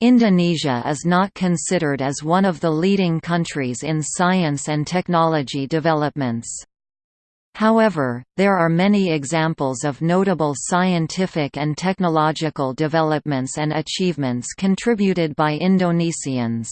Indonesia is not considered as one of the leading countries in science and technology developments. However, there are many examples of notable scientific and technological developments and achievements contributed by Indonesians.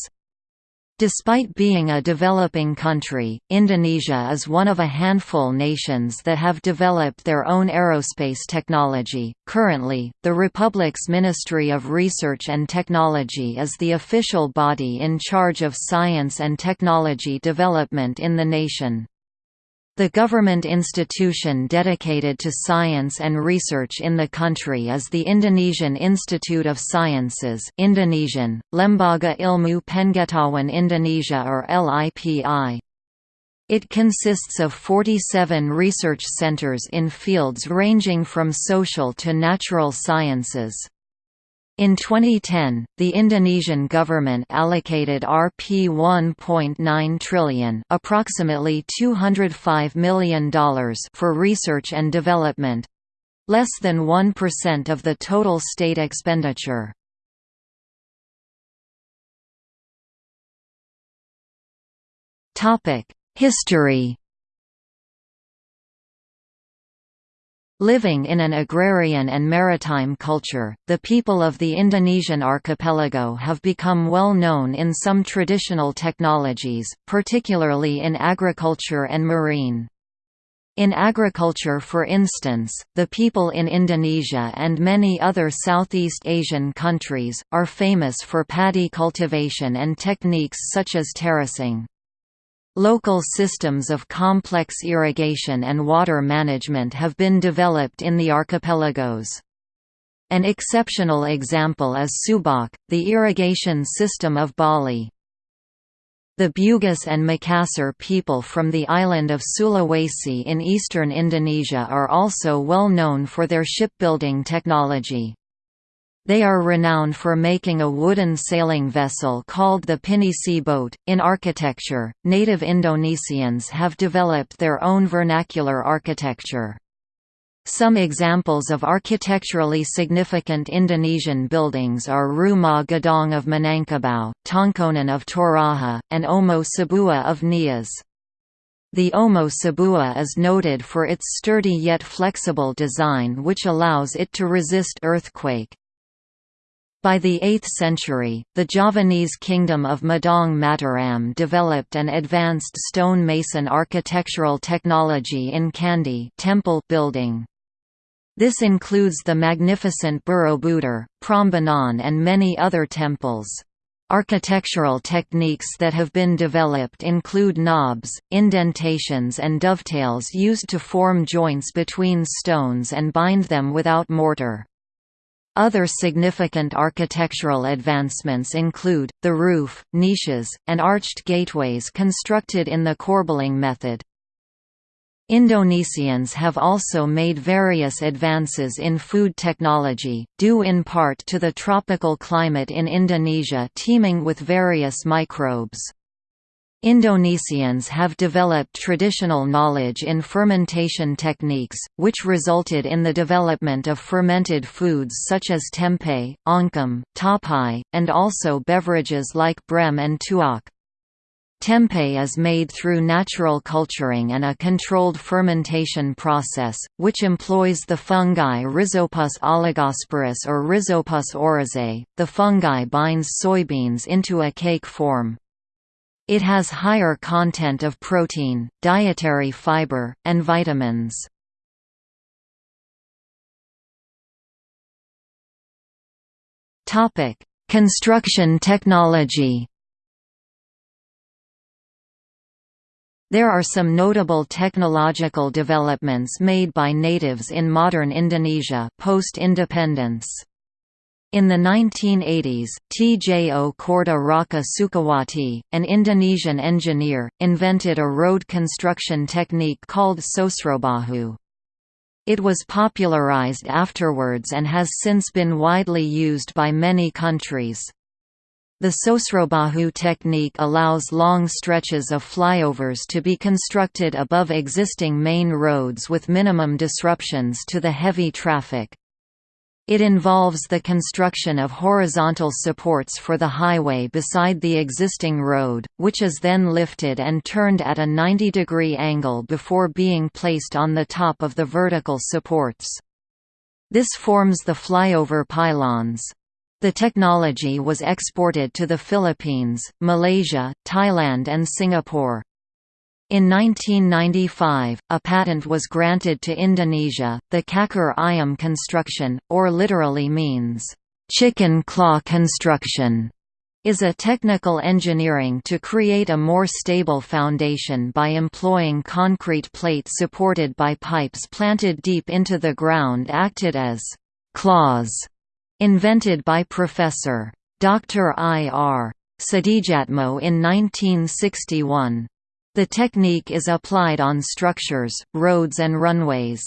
Despite being a developing country, Indonesia is one of a handful nations that have developed their own aerospace technology. Currently, the Republic's Ministry of Research and Technology is the official body in charge of science and technology development in the nation. The government institution dedicated to science and research in the country is the Indonesian Institute of Sciences Indonesian, Lembaga Ilmu Pengetahuan Indonesia or LIPI. It consists of 47 research centers in fields ranging from social to natural sciences. In 2010, the Indonesian government allocated Rp 1.9 trillion, approximately $205 million for research and development, less than 1% of the total state expenditure. Topic: History Living in an agrarian and maritime culture, the people of the Indonesian archipelago have become well known in some traditional technologies, particularly in agriculture and marine. In agriculture for instance, the people in Indonesia and many other Southeast Asian countries, are famous for paddy cultivation and techniques such as terracing. Local systems of complex irrigation and water management have been developed in the archipelagos. An exceptional example is Subak, the irrigation system of Bali. The Bugis and Makassar people from the island of Sulawesi in eastern Indonesia are also well known for their shipbuilding technology. They are renowned for making a wooden sailing vessel called the Pinisi boat. In architecture, native Indonesians have developed their own vernacular architecture. Some examples of architecturally significant Indonesian buildings are Rumah Gadang of Minangkabau, Tongkonan of Toraja, and Omo Sebua of Nias. The Omo Sebua is noted for its sturdy yet flexible design which allows it to resist earthquake. By the 8th century, the Javanese kingdom of Medang Mataram developed an advanced stone mason architectural technology in Candi temple building. This includes the magnificent Borobudur, Prambanan and many other temples. Architectural techniques that have been developed include knobs, indentations and dovetails used to form joints between stones and bind them without mortar. Other significant architectural advancements include, the roof, niches, and arched gateways constructed in the corbelling method. Indonesians have also made various advances in food technology, due in part to the tropical climate in Indonesia teeming with various microbes. Indonesians have developed traditional knowledge in fermentation techniques, which resulted in the development of fermented foods such as tempeh, oncom, tapai, and also beverages like brem and tuak. Tempeh is made through natural culturing and a controlled fermentation process, which employs the fungi Rhizopus oligosporus or Rhizopus oryzae. The fungi binds soybeans into a cake form. It has higher content of protein, dietary fiber, and vitamins. Topic: Construction technology. There are some notable technological developments made by natives in modern Indonesia post-independence. In the 1980s, Tjokorda Raka Sukawati, an Indonesian engineer, invented a road construction technique called Sosrobahu. It was popularized afterwards and has since been widely used by many countries. The Sosrobahu technique allows long stretches of flyovers to be constructed above existing main roads with minimum disruptions to the heavy traffic. It involves the construction of horizontal supports for the highway beside the existing road, which is then lifted and turned at a 90-degree angle before being placed on the top of the vertical supports. This forms the flyover pylons. The technology was exported to the Philippines, Malaysia, Thailand and Singapore. In 1995, a patent was granted to Indonesia. The Cakar Ayam construction, or literally means, chicken claw construction, is a technical engineering to create a more stable foundation by employing concrete plates supported by pipes planted deep into the ground acted as claws, invented by Professor. Dr. I. R. Sedijatmo in 1961. The technique is applied on structures, roads and runways.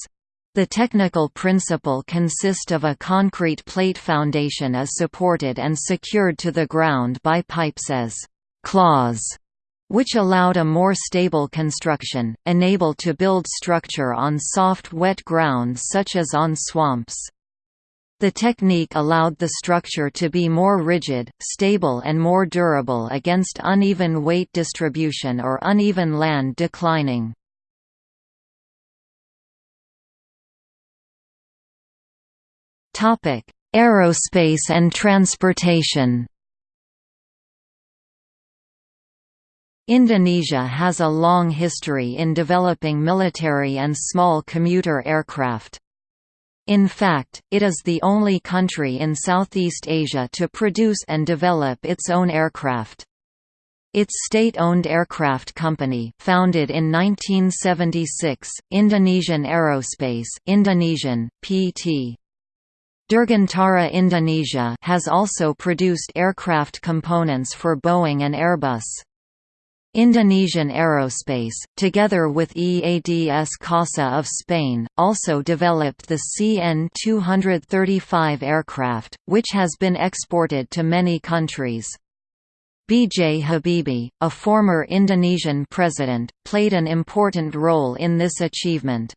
The technical principle consists of a concrete plate foundation is supported and secured to the ground by pipes as claws, which allowed a more stable construction, enable to build structure on soft wet ground such as on swamps. The technique allowed the structure to be more rigid, stable and more durable against uneven weight distribution or uneven land declining. Aerospace and transportation Indonesia has a long history in developing military and small commuter aircraft. In fact, it is the only country in Southeast Asia to produce and develop its own aircraft. Its state-owned aircraft company, founded in 1976, Indonesian Aerospace Indonesian, PT. Dirgantara Indonesia has also produced aircraft components for Boeing and Airbus. Indonesian Aerospace, together with EADS CASA of Spain, also developed the CN-235 aircraft, which has been exported to many countries. B.J. Habibie, a former Indonesian president, played an important role in this achievement.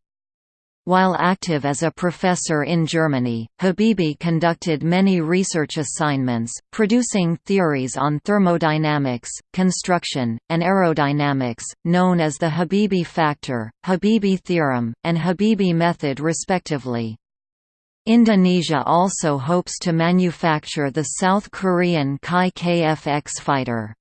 While active as a professor in Germany, Habibie conducted many research assignments, producing theories on thermodynamics, construction, and aerodynamics, known as the Habibie factor, Habibie theorem, and Habibie method respectively. Indonesia also hopes to manufacture the South Korean Kai KF-X fighter.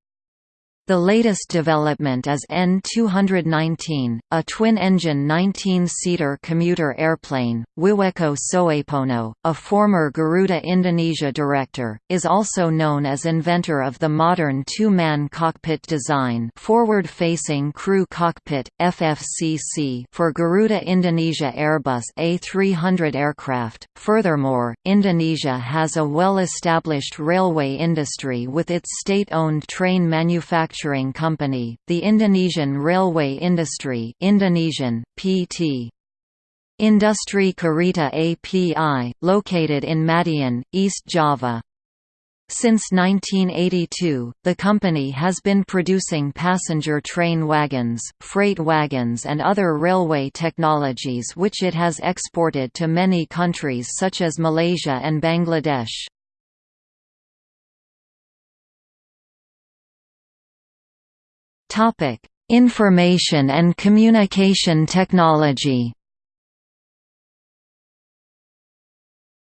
The latest development is N219, a twin-engine 19-seater commuter airplane. Wiweko Soepono, a former Garuda Indonesia director, is also known as inventor of the modern two-man cockpit design, forward-facing crew cockpit (FFCC) for Garuda Indonesia Airbus A300 aircraft. Furthermore, Indonesia has a well-established railway industry with its state-owned train manufacturing manufacturing company, the Indonesian railway industry Indonesian, PT. Industri Kereta API, located in Madiun, East Java. Since 1982, the company has been producing passenger train wagons, freight wagons and other railway technologies which it has exported to many countries such as Malaysia and Bangladesh. Topic: Information and Communication Technology.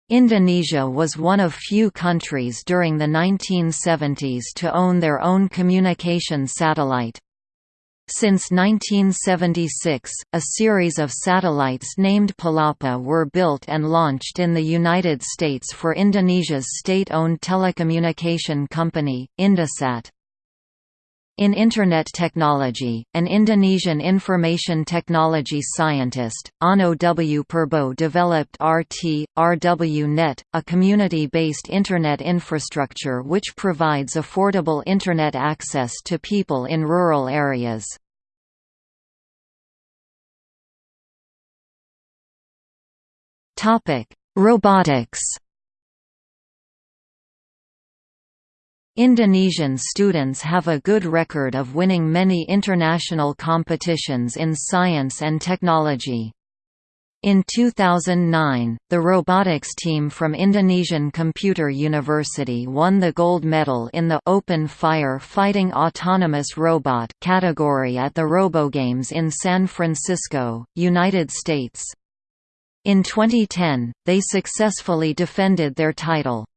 Indonesia was one of few countries during the 1970s to own their own communication satellite. Since 1976, a series of satellites named Palapa were built and launched in the United States for Indonesia's state-owned telecommunication company, Indosat. In Internet technology, an Indonesian information technology scientist, Onno W. Purbo developed RT, RW-Net, a community-based Internet infrastructure which provides affordable Internet access to people in rural areas. Robotics Indonesian students have a good record of winning many international competitions in science and technology. In 2009, the robotics team from Indonesian Computer University won the gold medal in the Open Fire Fighting Autonomous Robot category at the RoboGames in San Francisco, United States. In 2010, they successfully defended their title.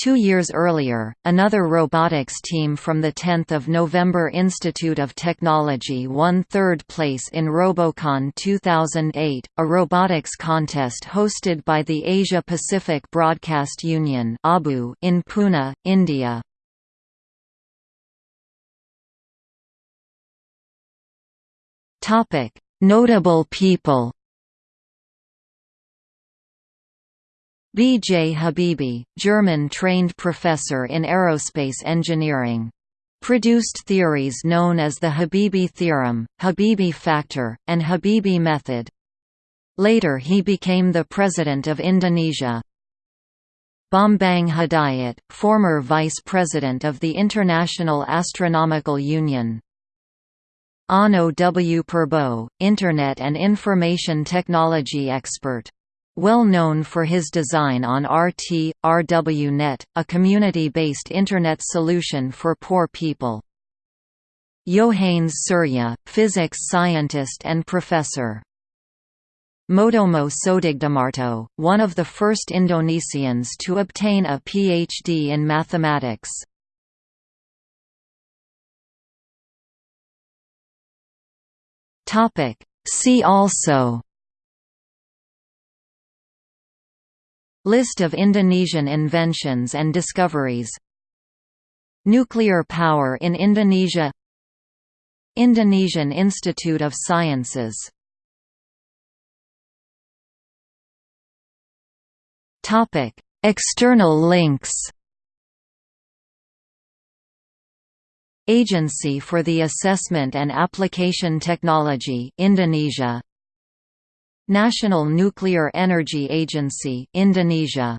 Two years earlier, another robotics team from the 10th of November Institute of Technology won third place in Robocon 2008, a robotics contest hosted by the Asia Pacific Broadcast Union in Pune, India. Notable people B. J. Habibie, German-trained professor in aerospace engineering. Produced theories known as the Habibie theorem, Habibie factor, and Habibie method. Later he became the president of Indonesia. Bambang Hidayat, former vice president of the International Astronomical Union. Onno W. Purbo, Internet and Information Technology expert well known for his design on RT, RWNet, a community-based Internet solution for poor people. Yohanes Surya, physics scientist and professor. Moedomo Soedigdomarto, one of the first Indonesians to obtain a PhD in mathematics. See also List of Indonesian inventions and discoveries. Nuclear power in Indonesia. Indonesian Institute of Sciences. External links. Agency for the Assessment and Application Technology Indonesia National Nuclear Energy Agency Indonesia